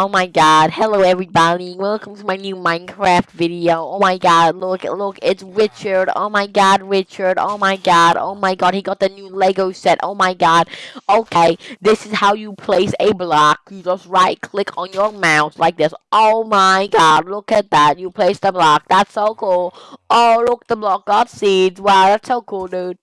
Oh my god. Hello everybody. Welcome to my new Minecraft video. Oh my god. Look, look. It's Richard. Oh my god, Richard. Oh my god. Oh my god. He got the new Lego set. Oh my god. Okay. This is how you place a block. You just right click on your mouse like this. Oh my god. Look at that. You place the block. That's so cool. Oh, look. The block got seeds. Wow. That's so cool, dude.